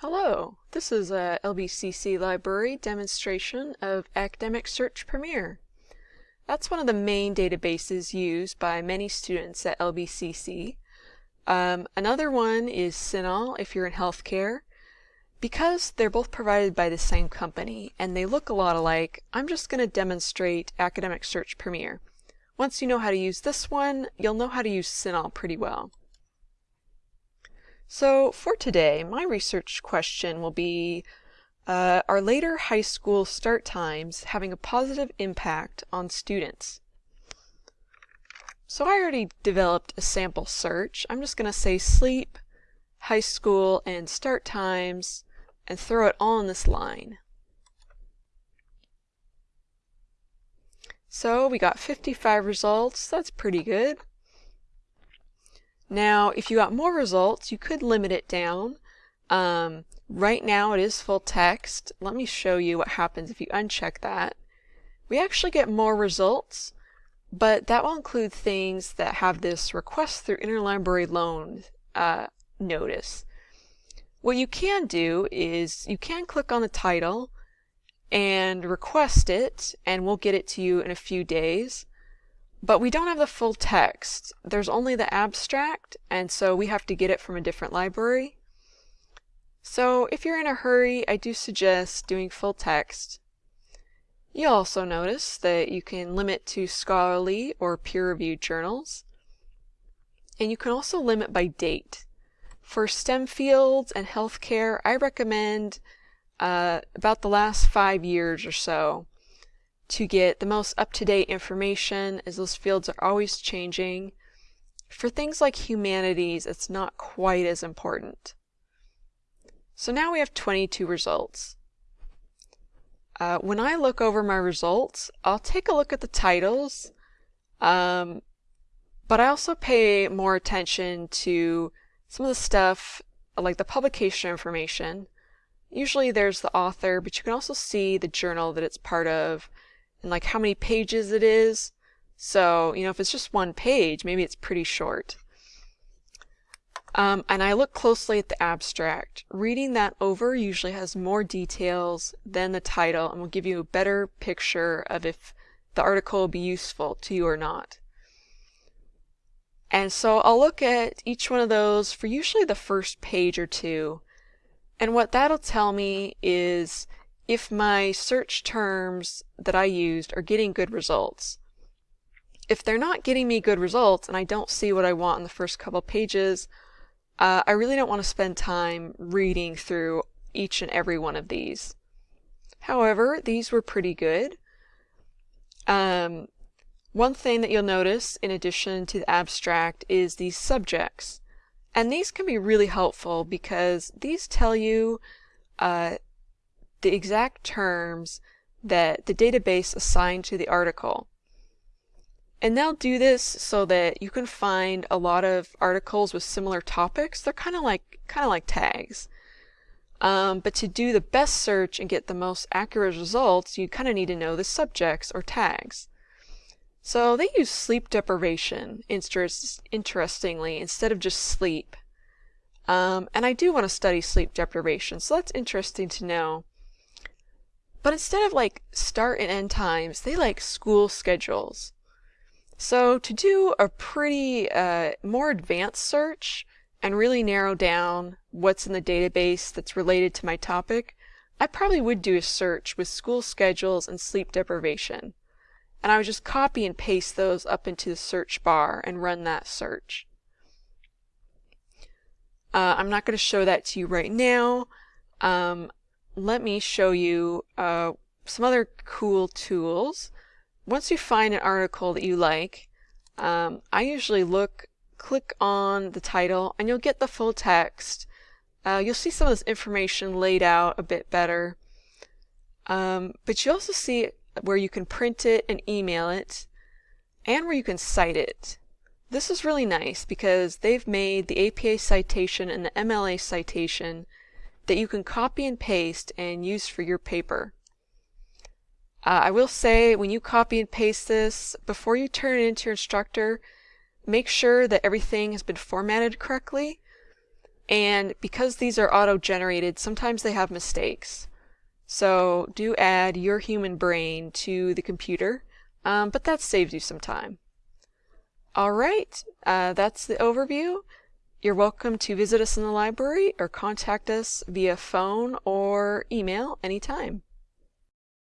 Hello, this is a LBCC Library demonstration of Academic Search Premier. That's one of the main databases used by many students at LBCC. Um, another one is CINAHL if you're in healthcare. Because they're both provided by the same company and they look a lot alike, I'm just going to demonstrate Academic Search Premier. Once you know how to use this one, you'll know how to use CINAHL pretty well. So for today, my research question will be, uh, are later high school start times having a positive impact on students? So I already developed a sample search. I'm just going to say sleep, high school, and start times, and throw it all in this line. So we got 55 results. That's pretty good. Now, if you got more results, you could limit it down. Um, right now it is full text. Let me show you what happens if you uncheck that. We actually get more results, but that will include things that have this request through interlibrary loan uh, notice. What you can do is you can click on the title and request it, and we'll get it to you in a few days. But we don't have the full text. There's only the abstract, and so we have to get it from a different library. So if you're in a hurry, I do suggest doing full text. You'll also notice that you can limit to scholarly or peer-reviewed journals. And you can also limit by date. For STEM fields and healthcare, I recommend uh, about the last five years or so to get the most up-to-date information as those fields are always changing. For things like humanities, it's not quite as important. So now we have 22 results. Uh, when I look over my results, I'll take a look at the titles, um, but I also pay more attention to some of the stuff like the publication information. Usually there's the author, but you can also see the journal that it's part of, and like how many pages it is. So, you know, if it's just one page, maybe it's pretty short. Um, and I look closely at the abstract. Reading that over usually has more details than the title and will give you a better picture of if the article will be useful to you or not. And so I'll look at each one of those for usually the first page or two. And what that'll tell me is if my search terms that I used are getting good results. If they're not getting me good results and I don't see what I want in the first couple pages, uh, I really don't want to spend time reading through each and every one of these. However, these were pretty good. Um, one thing that you'll notice in addition to the abstract is these subjects. And these can be really helpful because these tell you uh, the exact terms that the database assigned to the article. And they'll do this so that you can find a lot of articles with similar topics. They're kind of like kind of like tags. Um, but to do the best search and get the most accurate results, you kind of need to know the subjects or tags. So they use sleep deprivation, interest, interestingly, instead of just sleep. Um, and I do want to study sleep deprivation, so that's interesting to know. But instead of like start and end times, they like school schedules. So to do a pretty uh, more advanced search and really narrow down what's in the database that's related to my topic, I probably would do a search with school schedules and sleep deprivation. And I would just copy and paste those up into the search bar and run that search. Uh, I'm not going to show that to you right now. Um, let me show you uh, some other cool tools. Once you find an article that you like, um, I usually look, click on the title, and you'll get the full text. Uh, you'll see some of this information laid out a bit better. Um, but you also see where you can print it and email it, and where you can cite it. This is really nice because they've made the APA citation and the MLA citation that you can copy and paste and use for your paper. Uh, I will say when you copy and paste this, before you turn it into your instructor, make sure that everything has been formatted correctly. And because these are auto-generated, sometimes they have mistakes. So do add your human brain to the computer, um, but that saves you some time. All right, uh, that's the overview. You're welcome to visit us in the library or contact us via phone or email anytime.